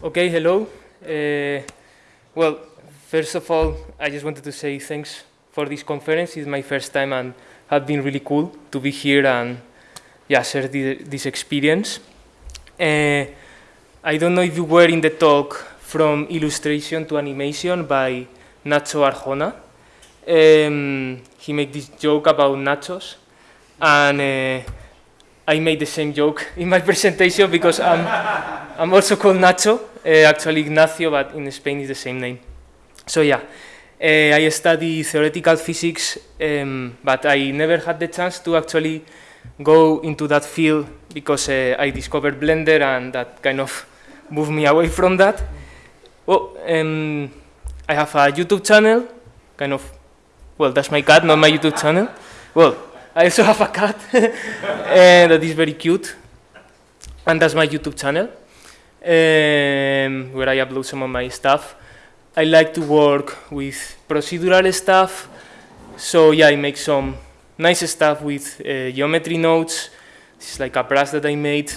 Okay, hello. Uh, well, first of all, I just wanted to say thanks for this conference. It's my first time and has been really cool to be here and yeah, share the, this experience. Uh, I don't know if you were in the talk from illustration to animation by Nacho Arjona. Um, he made this joke about nachos, and uh, I made the same joke in my presentation because I'm, I'm also called Nacho, uh, actually Ignacio, but in Spain is the same name. So yeah, uh, I study theoretical physics, um, but I never had the chance to actually go into that field because uh, I discovered Blender and that kind of moved me away from that. Well, um, I have a YouTube channel, kind of, well, that's my cat, not my YouTube channel. Well, I also have a cat and that is very cute, and that's my YouTube channel, um, where I upload some of my stuff. I like to work with procedural stuff, so yeah, I make some nice stuff with uh, geometry nodes. This is like a brush that I made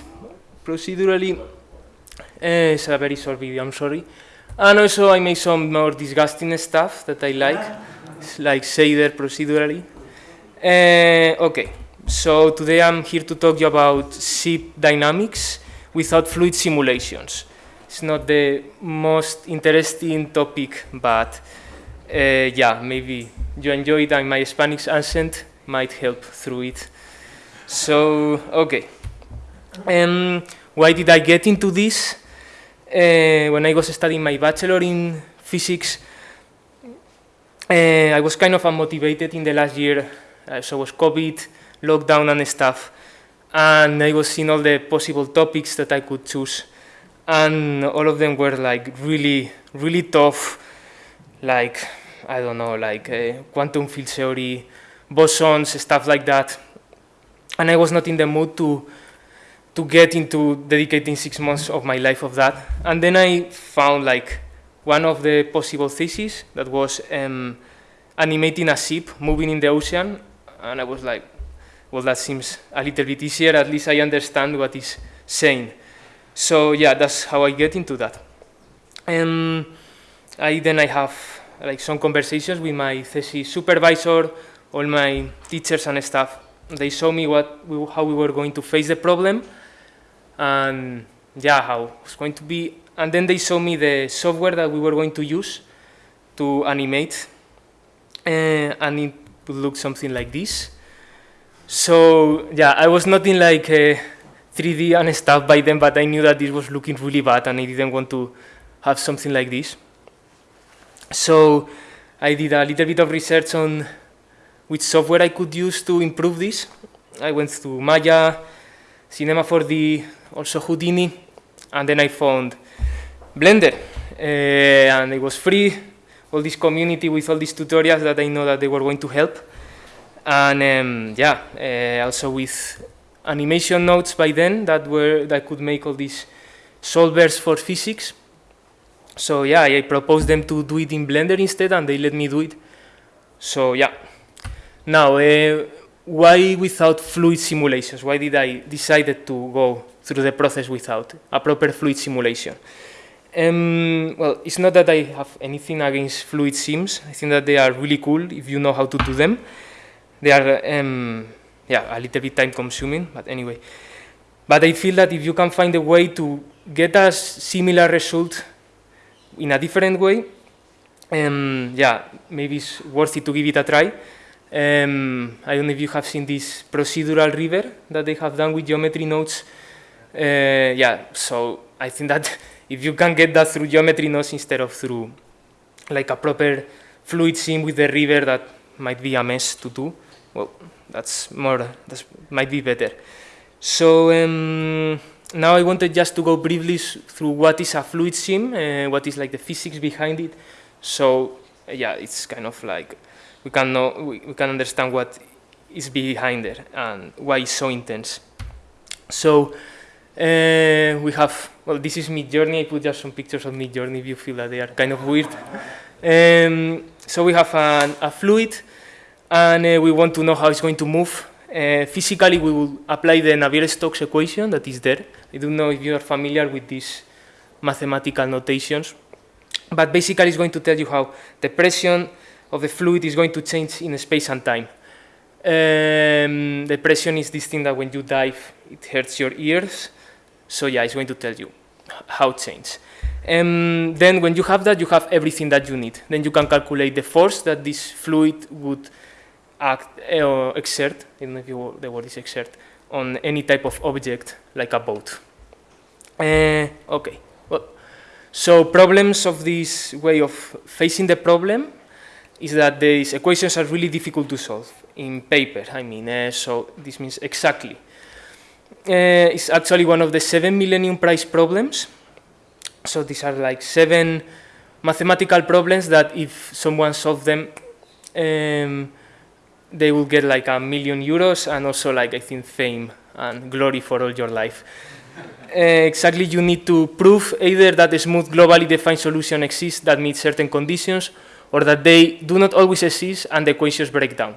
procedurally. Uh, it's a very short video, I'm sorry. And also I make some more disgusting stuff that I like, it's like shader procedurally. Uh, okay, so today I'm here to talk you about ship dynamics without fluid simulations. It's not the most interesting topic, but uh, yeah, maybe you enjoy it and my Spanish accent might help through it. So, okay. Um, why did I get into this? Uh, when I was studying my bachelor in physics, uh, I was kind of unmotivated in the last year. Uh, so was COVID, lockdown and stuff. And I was seeing all the possible topics that I could choose. And all of them were like really, really tough. Like, I don't know, like uh, quantum field theory, bosons, stuff like that. And I was not in the mood to to get into dedicating six months of my life of that. And then I found like one of the possible theses that was um, animating a ship moving in the ocean. And I was like, well, that seems a little bit easier. At least I understand what is saying. So yeah, that's how I get into that. And I then I have like some conversations with my thesis supervisor, all my teachers and stuff. They show me what we, how we were going to face the problem and yeah, how it was going to be. And then they show me the software that we were going to use to animate, uh, and it would look something like this. So yeah, I was not in like uh, 3D and stuff by then, but I knew that this was looking really bad, and I didn't want to have something like this. So I did a little bit of research on which software I could use to improve this. I went to Maya, Cinema 4D, also Houdini, and then I found Blender, uh, and it was free, all this community with all these tutorials that I know that they were going to help, and um, yeah, uh, also with animation nodes by then that were that could make all these solvers for physics. So yeah, I proposed them to do it in Blender instead, and they let me do it. So yeah. Now, uh, why without fluid simulations? Why did I decided to go through the process without a proper fluid simulation? Um, well, it's not that I have anything against fluid sims. I think that they are really cool if you know how to do them. They are, um, yeah, a little bit time consuming, but anyway. But I feel that if you can find a way to get a similar result in a different way, um, yeah, maybe it's worth it to give it a try. Um, I don't know if you have seen this procedural river that they have done with geometry nodes. Uh, yeah, so I think that if you can get that through geometry nodes instead of through like a proper fluid sim with the river that might be a mess to do, well, that's more, that might be better. So um, now I wanted just to go briefly through what is a fluid sim, uh, what is like the physics behind it. So yeah, it's kind of like we can know we, we can understand what is behind it and why it's so intense. So uh, we have well, this is Midjourney. I put just some pictures of Midjourney if you feel that they are kind of weird. Um, so we have a fluid, and uh, we want to know how it's going to move. Uh, physically, we will apply the Navier-Stokes equation that is there. I don't know if you are familiar with these mathematical notations. But basically, it's going to tell you how the pressure of the fluid is going to change in space and time. Um, the pressure is this thing that when you dive, it hurts your ears. So yeah, it's going to tell you how it changes. Um, then when you have that, you have everything that you need. Then you can calculate the force that this fluid would act uh, exert, I don't know if you, the word is exert, on any type of object like a boat. Uh, okay, well, so problems of this way of facing the problem is that these equations are really difficult to solve in paper, I mean, uh, so this means exactly. Uh, it's actually one of the seven Millennium Prize problems. So these are like seven mathematical problems that if someone solves them, um, they will get like a million euros and also like I think fame and glory for all your life. Uh, exactly, you need to prove either that a smooth globally defined solution exists that meets certain conditions or that they do not always exist and the equations break down.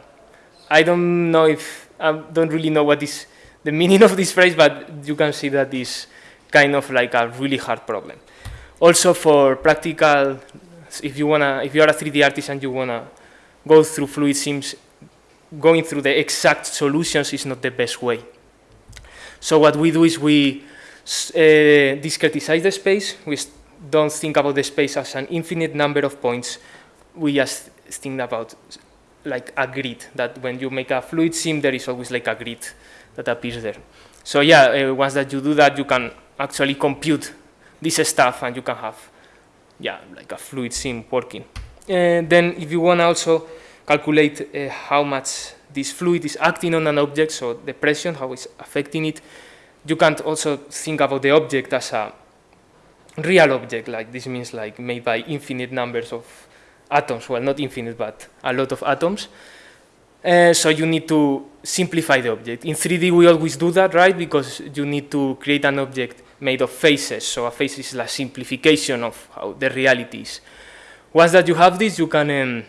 I don't know if, I don't really know what is the meaning of this phrase, but you can see that is kind of like a really hard problem. Also for practical, if you wanna, if you are a 3D artist and you wanna go through fluid sims, going through the exact solutions is not the best way. So what we do is we uh, discretize the space. We don't think about the space as an infinite number of points. We just think about like a grid, that when you make a fluid sim, there is always like a grid that appears there. So yeah, uh, once that you do that, you can actually compute this stuff and you can have, yeah, like a fluid sim working. And then if you want to also calculate uh, how much this fluid is acting on an object, so the pressure, how it's affecting it, you can also think about the object as a real object, like this means like made by infinite numbers of atoms, well not infinite but a lot of atoms. Uh, so you need to simplify the object. In 3D we always do that, right, because you need to create an object made of faces, so a face is a simplification of how the reality is. Once that you have this, you can um,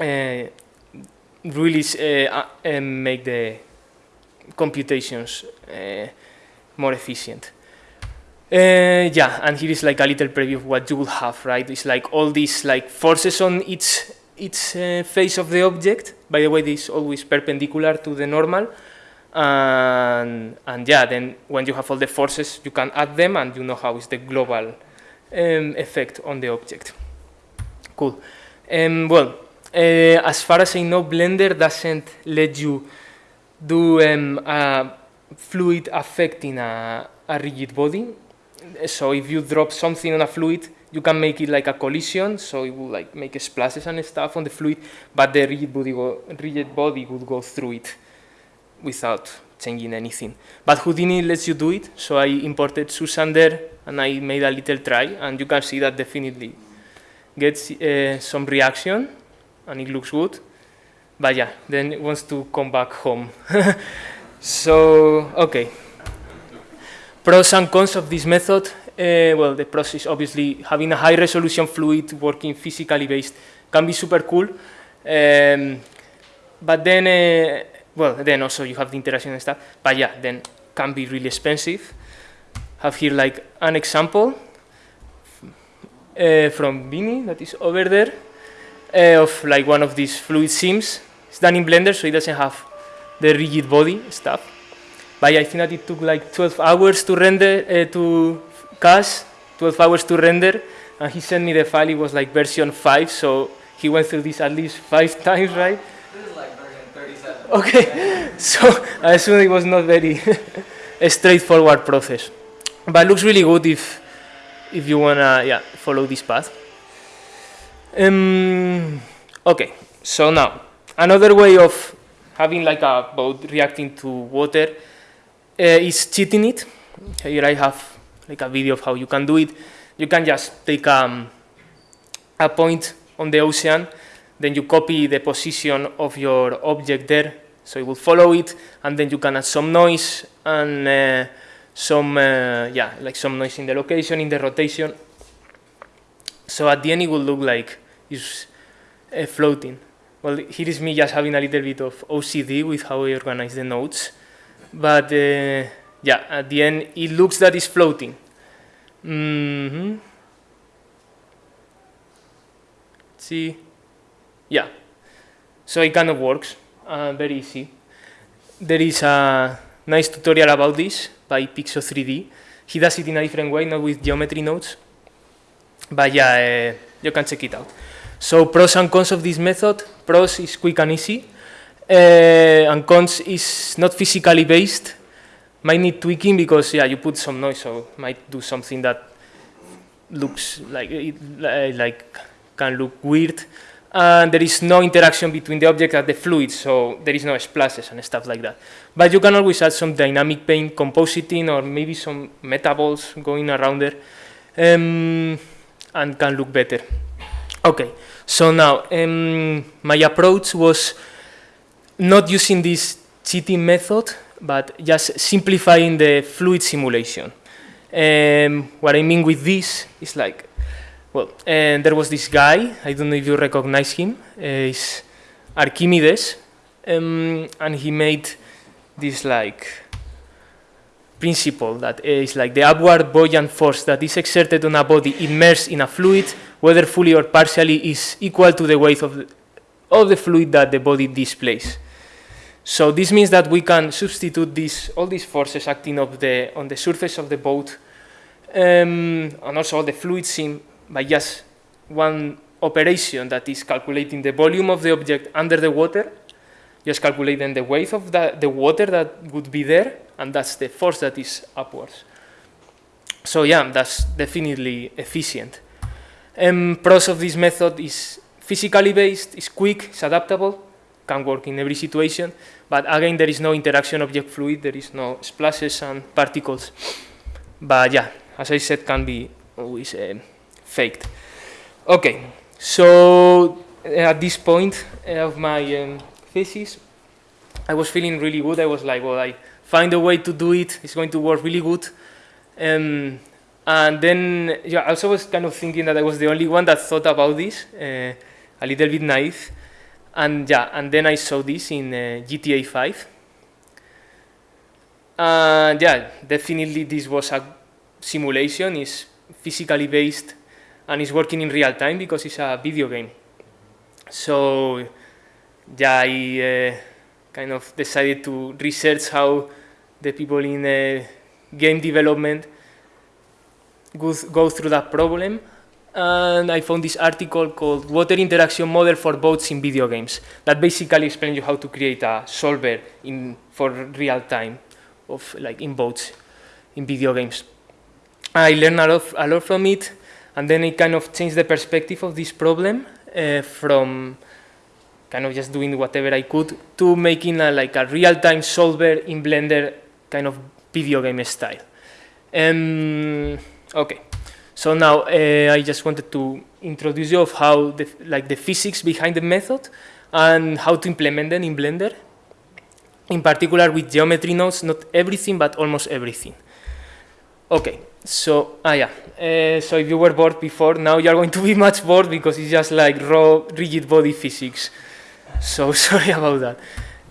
uh, really uh, uh, make the computations uh, more efficient. Uh, yeah, and here is like a little preview of what you will have, right? It's like all these like forces on each each uh, face of the object. By the way, this is always perpendicular to the normal. And, and yeah, then when you have all the forces, you can add them and you know how is the global um, effect on the object. Cool. Um, well, uh, as far as I know, Blender doesn't let you do um, a fluid affecting a, a rigid body so if you drop something on a fluid, you can make it like a collision, so it will like make splashes and stuff on the fluid, but the rigid body, rigid body would go through it without changing anything. But Houdini lets you do it, so I imported Susan there, and I made a little try, and you can see that definitely gets uh, some reaction, and it looks good. But yeah, then it wants to come back home. so, okay. Pros and cons of this method, uh, well, the process, obviously having a high resolution fluid working physically based can be super cool. Um, but then, uh, well, then also you have the interaction and stuff, but yeah, then can be really expensive. Have here like an example uh, from Vini that is over there of like one of these fluid sims. It's done in Blender, so it doesn't have the rigid body stuff. But yeah, I think that it took like 12 hours to render, to cast, 12 hours to render, and he sent me the file, it was like version 5, so he went through this at least five times, right? This is like version 37. Okay, so I assume it was not very straightforward process. But looks really good if, if you wanna yeah, follow this path. Um, okay, so now, another way of having like a boat reacting to water uh, is cheating it. Here I have like a video of how you can do it. You can just take um, a point on the ocean, then you copy the position of your object there, so it will follow it, and then you can add some noise and uh, some, uh, yeah, like some noise in the location, in the rotation. So at the end it will look like it's uh, floating. Well, here is me just having a little bit of OCD with how I organize the nodes but uh, yeah, at the end it looks that it's floating. hmm See, yeah. So it kind of works, uh, very easy. There is a nice tutorial about this by Pixo 3D. He does it in a different way, not with geometry nodes. But yeah, uh, you can check it out. So pros and cons of this method. Pros is quick and easy. Uh, and cons is not physically based. Might need tweaking because yeah, you put some noise, so might do something that looks like it, like can look weird. And there is no interaction between the object and the fluid, so there is no splashes and stuff like that. But you can always add some dynamic paint compositing or maybe some metaballs going around there um, and can look better. Okay, so now um, my approach was not using this cheating method, but just simplifying the fluid simulation. Um, what I mean with this is like, well, and there was this guy, I don't know if you recognize him, uh, he's Archimedes, um, and he made this like principle that is like the upward buoyant force that is exerted on a body immersed in a fluid, whether fully or partially, is equal to the weight of the, of the fluid that the body displays. So this means that we can substitute these, all these forces acting of the, on the surface of the boat um, and also all the fluid sim by just one operation that is calculating the volume of the object under the water, just calculating the weight of the, the water that would be there, and that's the force that is upwards. So yeah, that's definitely efficient. Um, pros of this method is physically based, is quick, it's adaptable, can work in every situation, but again, there is no interaction object fluid, there is no splashes and particles. But yeah, as I said, can be always uh, faked. Okay, so uh, at this point of my um, thesis, I was feeling really good. I was like, well, I find a way to do it. It's going to work really good. Um, and then yeah, I also was kind of thinking that I was the only one that thought about this, uh, a little bit naive. And yeah, and then I saw this in uh, GTA 5. And yeah, definitely this was a simulation, is physically based, and is working in real time because it's a video game. So yeah, I uh, kind of decided to research how the people in uh, game development go, go through that problem and I found this article called Water Interaction Model for Boats in Video Games that basically explains you how to create a solver in for real time of like in boats in video games. I learned a lot, a lot from it and then it kind of changed the perspective of this problem uh, from kind of just doing whatever I could to making a, like a real-time solver in Blender kind of video game style. Um, okay. So now uh, I just wanted to introduce you of how the, like the physics behind the method and how to implement them in Blender. In particular with geometry nodes, not everything, but almost everything. Okay, so, ah yeah, uh, so if you were bored before, now you're going to be much bored because it's just like raw rigid body physics. So sorry about that.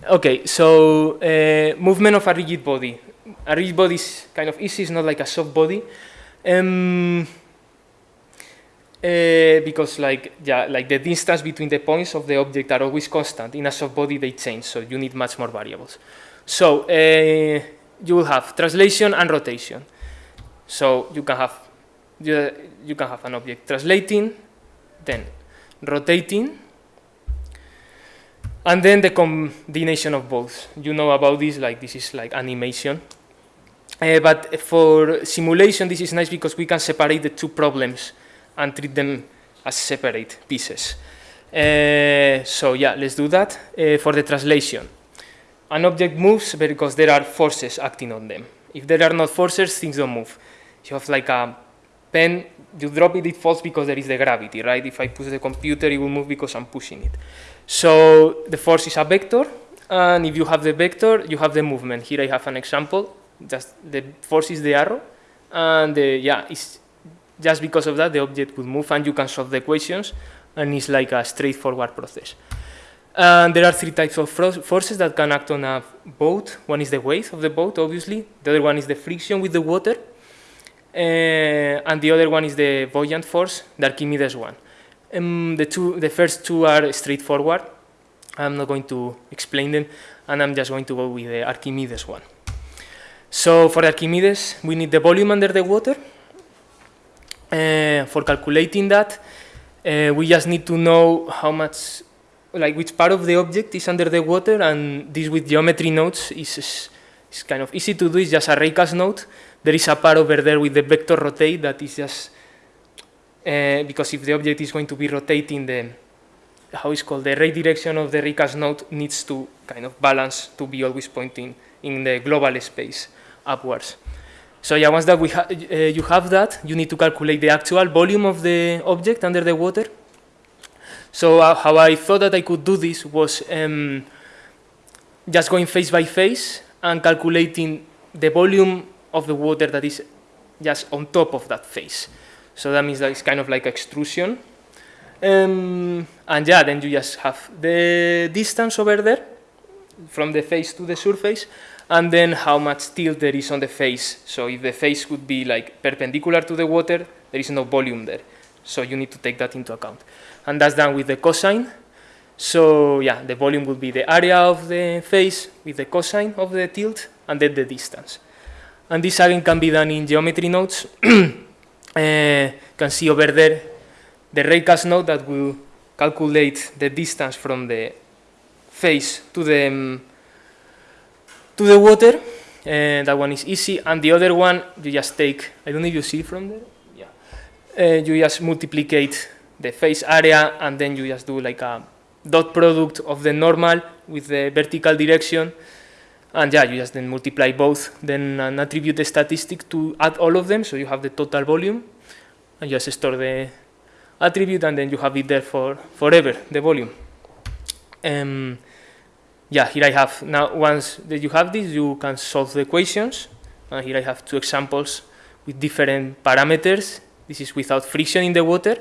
Okay, so uh, movement of a rigid body. A rigid body is kind of easy, it's not like a soft body. Um, uh, because like yeah, like the distance between the points of the object are always constant. In a soft body, they change, so you need much more variables. So uh, you will have translation and rotation. So you can have you, you can have an object translating, then rotating, and then the combination of both. You know about this, like this is like animation. Uh, but for simulation, this is nice because we can separate the two problems and treat them as separate pieces. Uh, so yeah, let's do that. Uh, for the translation, an object moves because there are forces acting on them. If there are not forces, things don't move. You have like a pen, you drop it, it falls because there is the gravity, right? If I push the computer, it will move because I'm pushing it. So the force is a vector, and if you have the vector, you have the movement. Here I have an example just the force is the arrow, and the, yeah, it's just because of that the object would move and you can solve the equations, and it's like a straightforward process. And there are three types of forces that can act on a boat. One is the weight of the boat, obviously. The other one is the friction with the water. uh, and the other one is the buoyant force, the Archimedes one. Um, the, two, the first two are straightforward. I'm not going to explain them, and I'm just going to go with the Archimedes one. So for Archimedes, we need the volume under the water. Uh, for calculating that, uh, we just need to know how much, like which part of the object is under the water, and this with geometry nodes is, is, is kind of easy to do. It's just a raycast node. There is a part over there with the vector rotate that is just uh, because if the object is going to be rotating, the how is called the ray direction of the raycast node needs to kind of balance to be always pointing in the global space upwards. So yeah, once that we ha uh, you have that, you need to calculate the actual volume of the object under the water. So uh, how I thought that I could do this was um, just going phase by phase and calculating the volume of the water that is just on top of that face. So that means that it's kind of like extrusion. Um, and yeah, then you just have the distance over there from the face to the surface and then how much tilt there is on the face. So if the face would be like perpendicular to the water, there is no volume there. So you need to take that into account. And that's done with the cosine. So yeah, the volume would be the area of the face with the cosine of the tilt and then the distance. And this again can be done in geometry nodes. uh, can see over there the raycast node that will calculate the distance from the face to the um, to the water. Uh, that one is easy, and the other one you just take. I don't know if you see from there. Yeah, uh, you just multiplicate the face area, and then you just do like a dot product of the normal with the vertical direction, and yeah, you just then multiply both, then an attribute the statistic to add all of them, so you have the total volume, and just store the attribute, and then you have it there for forever, the volume. Um, yeah, here I have, now once that you have this, you can solve the equations. And here I have two examples with different parameters. This is without friction in the water.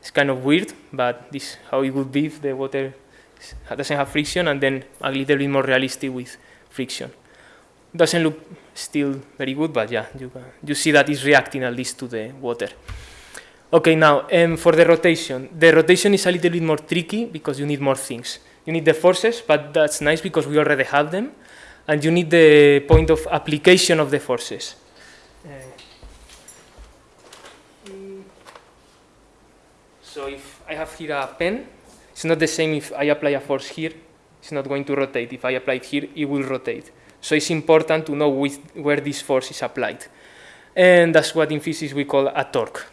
It's kind of weird, but this is how it would be if the water doesn't have friction, and then a little bit more realistic with friction. Doesn't look still very good, but yeah, you, you see that it's reacting at least to the water. Okay, now um, for the rotation. The rotation is a little bit more tricky because you need more things. You need the forces, but that's nice because we already have them. And you need the point of application of the forces. Uh, so if I have here a pen, it's not the same if I apply a force here, it's not going to rotate. If I apply it here, it will rotate. So it's important to know where this force is applied. And that's what in physics we call a torque.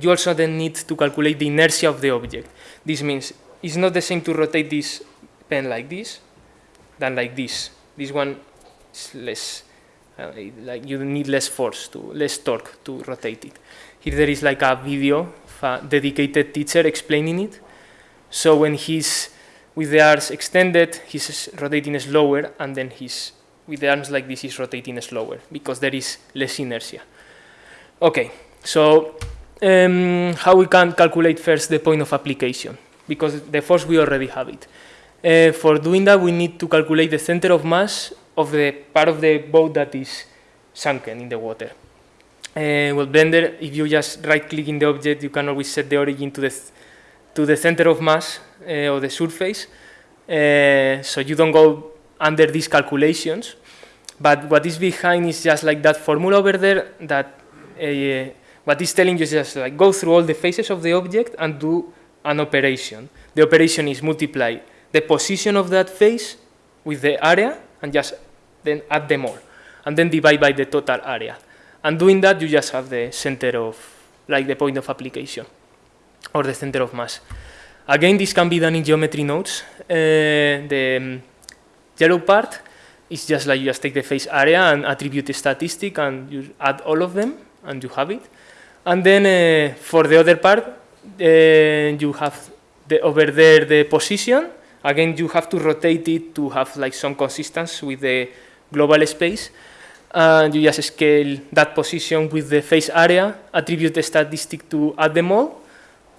You also then need to calculate the inertia of the object. This means it's not the same to rotate this pen like this than like this. This one is less, uh, like you need less force, to less torque to rotate it. Here there is like a video of a dedicated teacher explaining it. So when he's with the arms extended, he's rotating slower, and then he's with the arms like this, he's rotating slower because there is less inertia. Okay, so um, how we can calculate first the point of application because the force we already have it. Uh, for doing that, we need to calculate the center of mass of the part of the boat that is sunken in the water. Uh, well, Blender, if you just right-click in the object, you can always set the origin to the to the center of mass uh, of the surface, uh, so you don't go under these calculations. But what is behind is just like that formula over there that uh, what is telling you is just like go through all the faces of the object and do an operation. The operation is multiply the position of that face with the area and just then add them all. And then divide by the total area. And doing that, you just have the center of, like the point of application or the center of mass. Again, this can be done in geometry nodes. Uh, the um, yellow part is just like you just take the face area and attribute statistic and you add all of them and you have it. And then uh, for the other part, you have the, over there the position. Again, you have to rotate it to have like some consistency with the global space. And you just scale that position with the face area, attribute the statistic to add them all,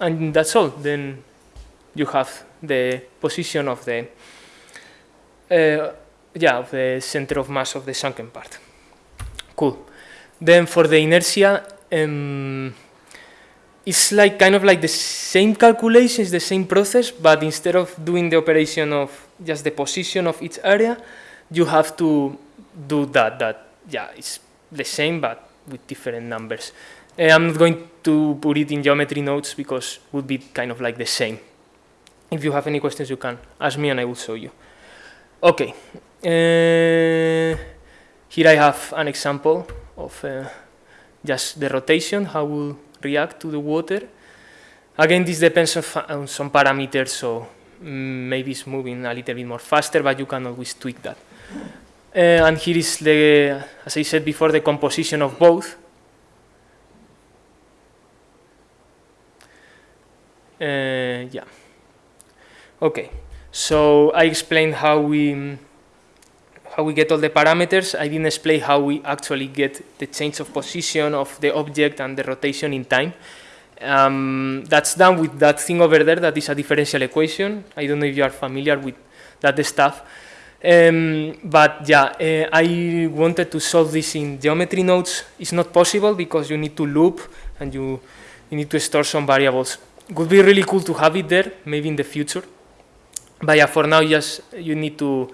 and that's all. Then you have the position of the uh, yeah of the center of mass of the sunken part. Cool. Then for the inertia, um, it's like kind of like the same calculations, the same process, but instead of doing the operation of just the position of each area, you have to do that. That yeah, it's the same but with different numbers. I'm not going to put it in geometry nodes because it would be kind of like the same. If you have any questions, you can ask me and I will show you. Okay. Uh, here I have an example of uh, just the rotation, how will react to the water. Again, this depends on, on some parameters, so mm, maybe it's moving a little bit more faster, but you can always tweak that. Uh, and here is the, as I said before, the composition of both. Uh, yeah. Okay, so I explained how we how we get all the parameters. I didn't explain how we actually get the change of position of the object and the rotation in time. Um, that's done with that thing over there that is a differential equation. I don't know if you are familiar with that stuff. Um, but yeah, uh, I wanted to solve this in geometry nodes. It's not possible because you need to loop and you, you need to store some variables. Would be really cool to have it there, maybe in the future. But yeah, for now, just you need to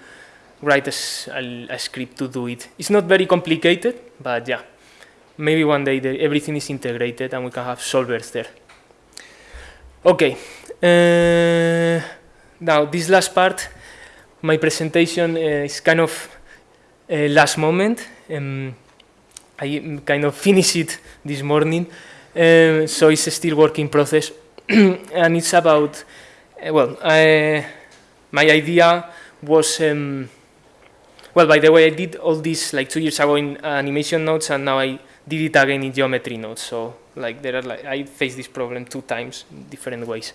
write a, a, script to do it. It's not very complicated, but yeah, maybe one day the, everything is integrated and we can have solvers there. Okay, uh, now this last part, my presentation uh, is kind of uh, last moment. Um, I kind of finished it this morning, so it's still work in process, and it's about, well, my idea was um, well, by the way, I did all this like two years ago in animation nodes, and now I did it again in geometry nodes. So like there are like I faced this problem two times in different ways.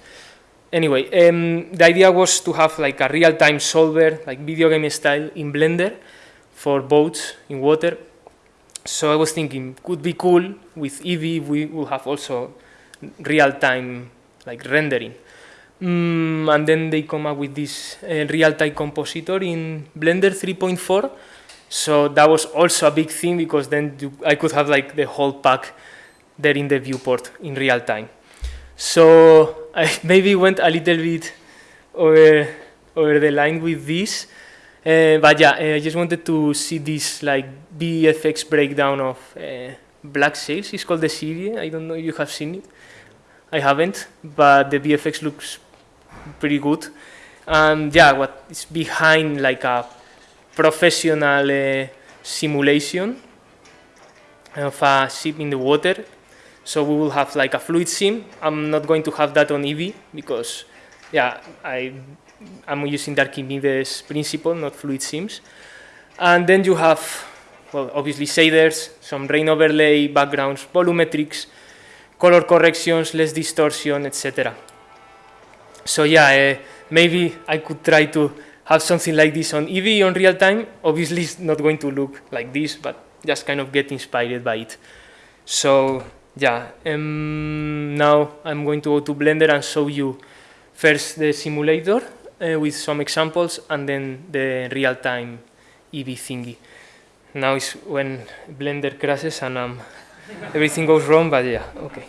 Anyway, um, the idea was to have like a real-time solver, like video game style, in Blender for boats in water. So I was thinking, could be cool with Eevee. We will have also real-time like rendering. Mm, and then they come up with this uh, real-time compositor in Blender 3.4. So that was also a big thing because then I could have like the whole pack there in the viewport in real time. So I maybe went a little bit over, over the line with this. Uh, but yeah, uh, I just wanted to see this like VFX breakdown of uh, Black Sails. It's called the series. I don't know if you have seen it. I haven't, but the VFX looks pretty good. And yeah, what is behind like a professional uh, simulation of a ship in the water. So we will have like a fluid sim. I'm not going to have that on Eevee because, yeah, I, I'm using Archimedes principle, not fluid sims. And then you have, well, obviously shaders, some rain overlay, backgrounds, volumetrics, color corrections, lens distortion, etc. So yeah, uh, maybe I could try to have something like this on Eevee on real time. Obviously, it's not going to look like this, but just kind of get inspired by it. So yeah, um, now I'm going to go to Blender and show you first the simulator uh, with some examples and then the real-time Eevee thingy. Now is when Blender crashes and um, everything goes wrong, but yeah, okay.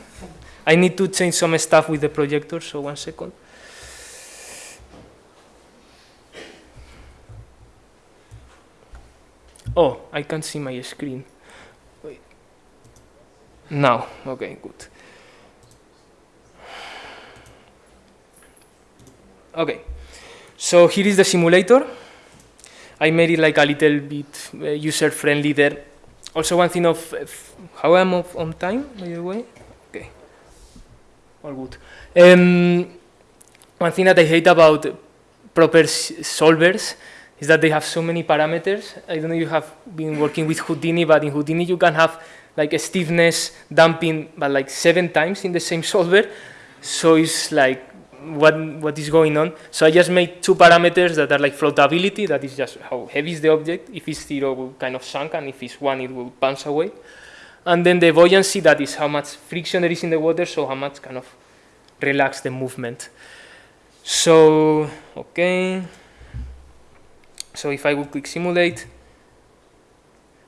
I need to change some stuff with the projector, so one second. Oh, I can't see my screen. Wait. Now, okay, good. Okay, so here is the simulator. I made it like a little bit uh, user-friendly there. Also, one thing of uh, how I'm on time, by the way. Okay, all good. Um, one thing that I hate about proper solvers is that they have so many parameters. I don't know if you have been working with Houdini, but in Houdini you can have like a stiffness damping, but like seven times in the same solver. So it's like what what is going on. So I just made two parameters that are like floatability, that is just how heavy is the object. If it's zero, it will kind of sunk, and if it's one, it will bounce away. And then the buoyancy, that is how much friction there is in the water, so how much kind of relax the movement. So, okay. So if I would click simulate,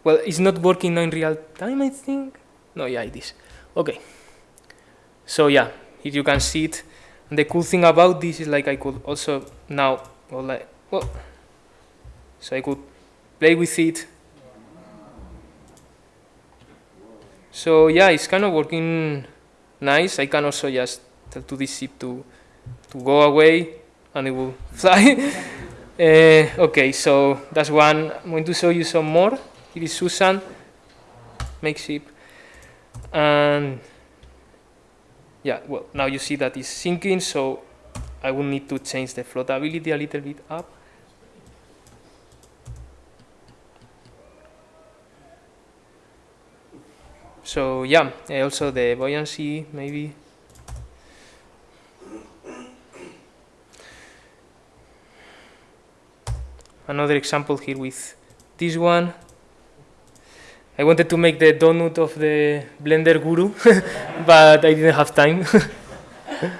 well, it's not working now in real time, I think. No, yeah, it is. Okay. So yeah, here you can see it. And the cool thing about this is like I could also now, well, like, well, so I could play with it. So yeah, it's kind of working nice. I can also just tell to this ship to to go away, and it will fly. Uh, okay, so that's one. I'm going to show you some more. Here is Susan, make ship, and yeah, well, now you see that it's sinking, so I will need to change the floatability a little bit up. So yeah, also the buoyancy maybe. Another example here with this one. I wanted to make the donut of the Blender guru, but I didn't have time.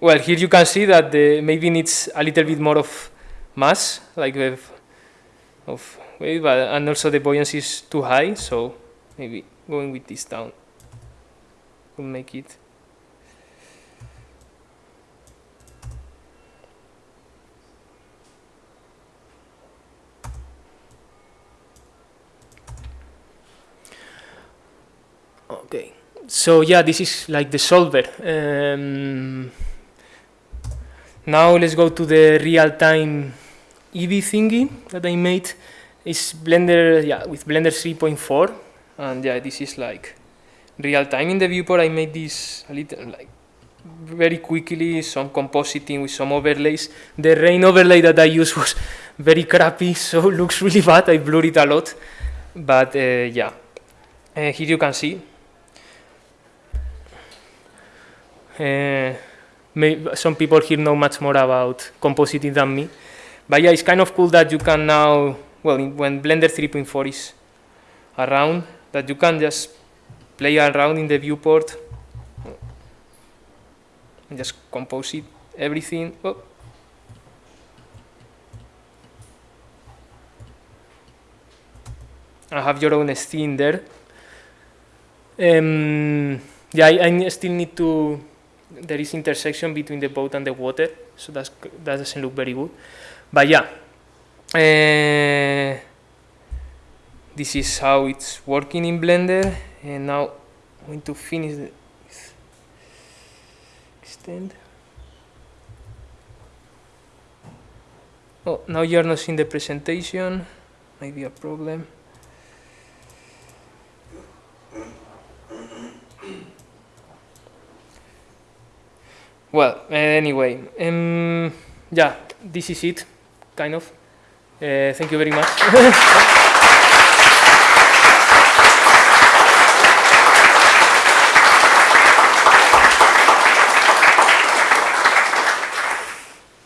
well, here you can see that the maybe needs a little bit more of mass, like the of weight, but and also the buoyancy is too high, so maybe going with this down will make it. Okay, so yeah, this is like the solver. Um, now let's go to the real-time Eevee thingy that I made. It's Blender, yeah, with Blender 3.4, and yeah, this is like real time in the viewport. I made this a little like very quickly, some compositing with some overlays. The rain overlay that I used was very crappy, so looks really bad. I blurred it a lot, but uh, yeah, uh, here you can see. May, some people here know much more about compositing than me. But yeah, it's kind of cool that you can now, well, when Blender 3.4 is around, that you can just play around in the viewport and just compose it, everything. Oh. I have your own scene there. Um, yeah, I, I still need to, there is intersection between the boat and the water, so that's, that doesn't look very good. But yeah, uh, this is how it's working in Blender. And now I'm going to finish the extend. Oh, now you're not seeing the presentation. Might be a problem. Well, anyway, um, yeah, this is it kind of. Uh, thank you very much.